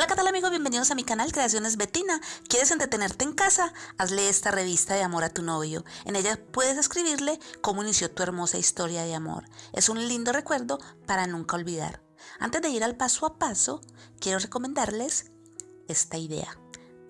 Hola ¿qué tal amigos? Bienvenidos a mi canal Creaciones Betina. ¿Quieres entretenerte en casa? Hazle esta revista de amor a tu novio. En ella puedes escribirle cómo inició tu hermosa historia de amor. Es un lindo recuerdo para nunca olvidar. Antes de ir al paso a paso, quiero recomendarles esta idea.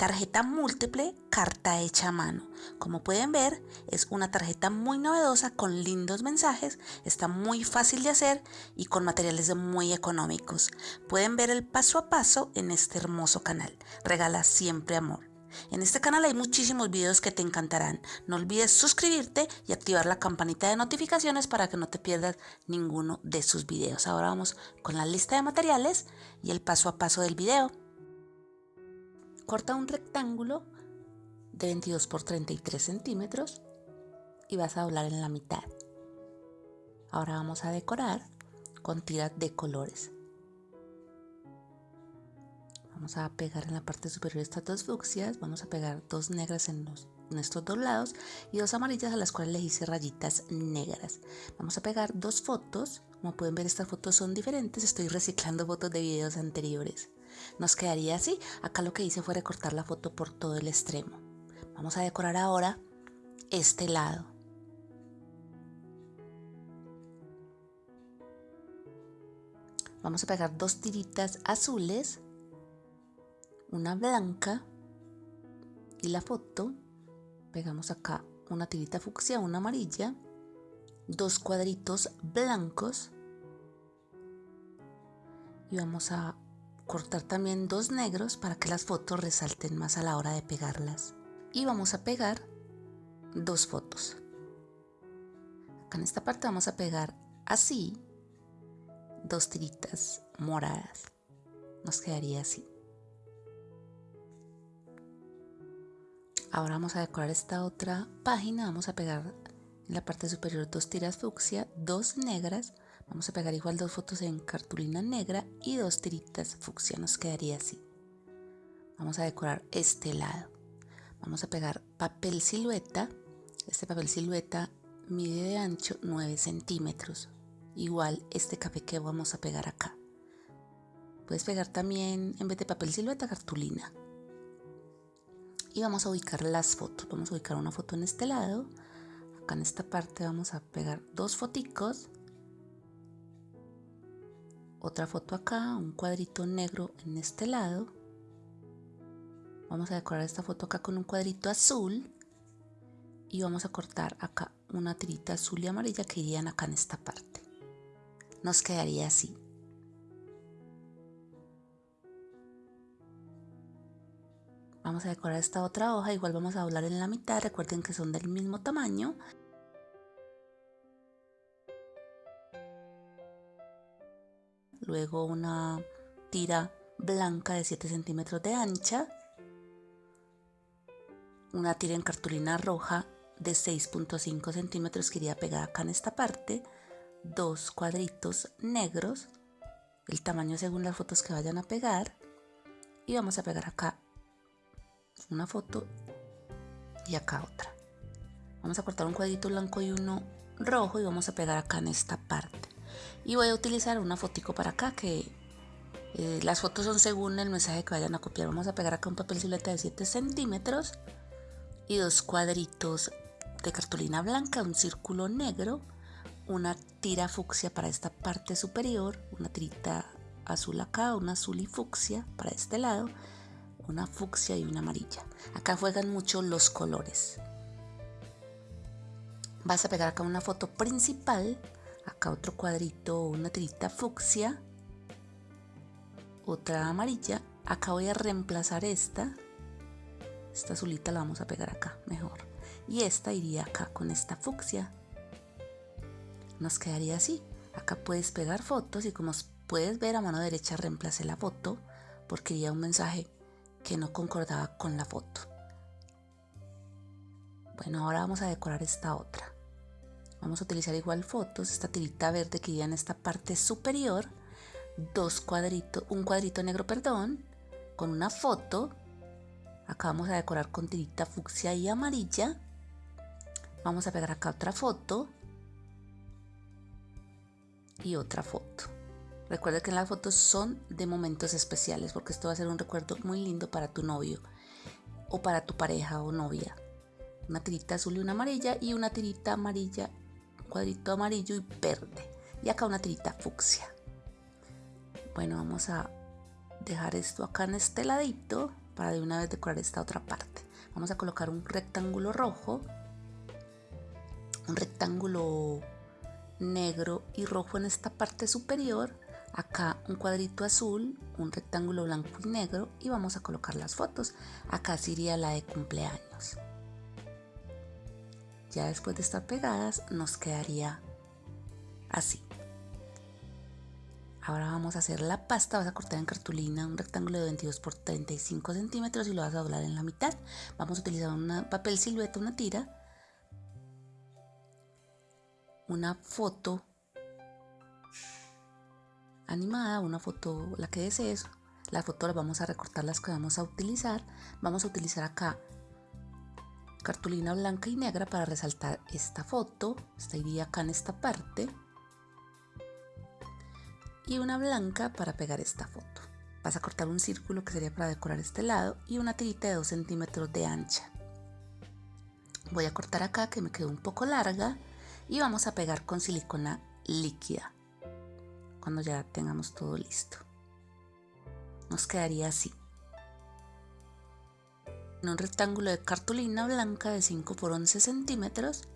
Tarjeta múltiple, carta hecha a mano. Como pueden ver, es una tarjeta muy novedosa con lindos mensajes, está muy fácil de hacer y con materiales muy económicos. Pueden ver el paso a paso en este hermoso canal. Regala siempre amor. En este canal hay muchísimos videos que te encantarán. No olvides suscribirte y activar la campanita de notificaciones para que no te pierdas ninguno de sus videos. Ahora vamos con la lista de materiales y el paso a paso del video. Corta un rectángulo de 22 por 33 centímetros y vas a doblar en la mitad. Ahora vamos a decorar con tiras de colores. Vamos a pegar en la parte superior estas dos fucsias, vamos a pegar dos negras en, los, dos lados y dos amarillas a las cuales le hice rayitas negras. Vamos a pegar dos fotos, como pueden ver estas fotos son diferentes, estoy reciclando fotos de videos anteriores. Nos quedaría así. Acá lo que hice fue recortar la foto por todo el extremo. Vamos a decorar ahora este lado. Vamos a pegar dos tiritas azules, una blanca y la foto. Pegamos acá una tirita fucsia, una amarilla, dos cuadritos blancos y vamos a cortar también dos negros para que las fotos resalten más a la hora de pegarlas. Y vamos a pegar dos fotos. Acá en esta parte vamos a pegar así dos tiritas moradas. Nos quedaría así. Ahora vamos a decorar esta otra página. Vamos a pegar en la parte superior dos tiras fucsia, dos negras, Vamos a pegar igual dos fotos en cartulina negra y dos tiritas fucsia, nos quedaría así. Vamos a decorar este lado. Vamos a pegar papel silueta. Este papel silueta mide de ancho 9 centímetros. Igual este café que vamos a pegar acá. Puedes pegar también, en vez de papel silueta, cartulina. Y vamos a ubicar las fotos. Vamos a ubicar una foto en este lado. Acá en esta parte vamos a pegar dos foticos otra foto acá, un cuadrito negro en este lado. Vamos a decorar esta foto acá con un cuadrito azul y vamos a cortar acá una tirita azul y amarilla que irían acá en esta parte. Nos quedaría así. Vamos a decorar esta otra hoja, igual vamos a doblar en la mitad, recuerden que son del mismo tamaño luego una tira blanca de 7 centímetros de ancha, una tira en cartulina roja de 6.5 centímetros que iría pegada acá en esta parte, dos cuadritos negros, el tamaño según las fotos que vayan a pegar, y vamos a pegar acá una foto y acá otra. Vamos a cortar un cuadrito blanco y uno rojo y vamos a pegar acá en esta parte y voy a utilizar una fotico para acá que eh, las fotos son según el mensaje que vayan a copiar. Vamos a pegar acá un papel silueta de 7 centímetros y dos cuadritos de cartulina blanca un círculo negro una tira fucsia para esta parte superior una tirita azul acá una azul y fucsia para este lado una fucsia y una amarilla. Acá juegan mucho los colores. Vas a pegar acá una foto principal acá otro cuadrito, una tirita fucsia, otra amarilla, acá voy a reemplazar esta, esta azulita la vamos a pegar acá mejor, y esta iría acá con esta fucsia, nos quedaría así, acá puedes pegar fotos y como puedes ver a mano derecha reemplacé la foto porque iría un mensaje que no concordaba con la foto. Bueno, ahora vamos a decorar esta otra. Vamos a utilizar igual fotos, esta tirita verde que iría en esta parte superior, dos cuadritos, un cuadrito negro, perdón, con una foto. Acá vamos a decorar con tirita fucsia y amarilla. Vamos a pegar acá otra foto y otra foto. Recuerda que las fotos son de momentos especiales porque esto va a ser un recuerdo muy lindo para tu novio o para tu pareja o novia. Una tirita azul y una amarilla y una tirita amarilla, cuadrito amarillo y verde. Y acá una tirita fucsia. Bueno, vamos a dejar esto acá en este ladito para de una vez decorar esta otra parte. Vamos a colocar un rectángulo rojo, un rectángulo negro y rojo en esta parte superior, acá un cuadrito azul, un rectángulo blanco y negro y vamos a colocar las fotos. Acá sería la de cumpleaños. Ya después de estar pegadas nos quedaría así. Ahora vamos a hacer la pasta, vas a cortar en cartulina un rectángulo de 22 por 35 centímetros y lo vas a doblar en la mitad. Vamos a utilizar un papel silueta, una tira, una foto animada, una foto, la que desees. La foto la vamos a recortar las que vamos a utilizar. Vamos a utilizar acá cartulina blanca y negra para resaltar esta foto. Esta iría acá en esta parte y una blanca para pegar esta foto. Vas a cortar un círculo que sería para decorar este lado y una tirita de 2 centímetros de ancha. Voy a cortar acá que me quedó un poco larga y vamos a pegar con silicona líquida cuando ya tengamos todo listo. Nos quedaría así. En un rectángulo de cartulina blanca de 5 por 11 centímetros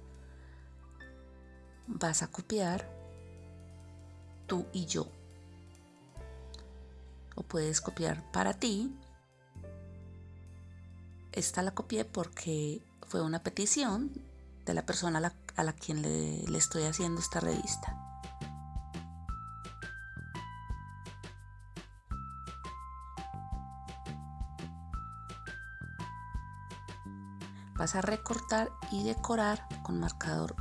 vas a copiar tú y yo o puedes copiar para ti. Esta la copié porque fue una petición de la persona a la, quien le, le estoy haciendo esta revista. Vas a recortar y decorar con marcador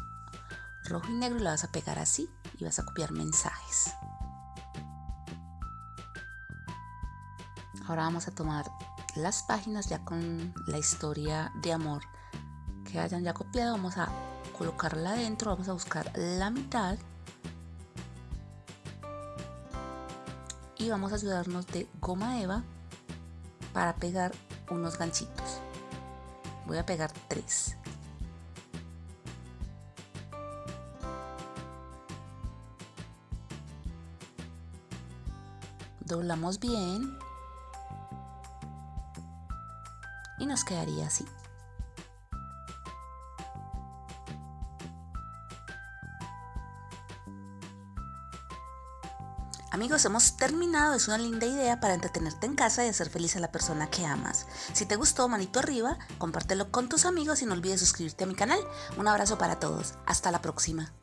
rojo y negro la vas a pegar así y vas a copiar mensajes. Ahora vamos a tomar las páginas ya con la historia de amor que hayan ya copiado. Vamos a colocarla adentro, vamos a buscar la mitad y vamos a ayudarnos de goma eva para pegar unos ganchitos. Voy a pegar tres. Doblamos bien y nos quedaría así. Amigos, hemos terminado. Es una linda idea para entretenerte en casa y hacer feliz a la persona que amas. Si te gustó, manito arriba, compártelo con tus amigos y no olvides suscribirte a mi canal. Un abrazo para todos. Hasta la próxima.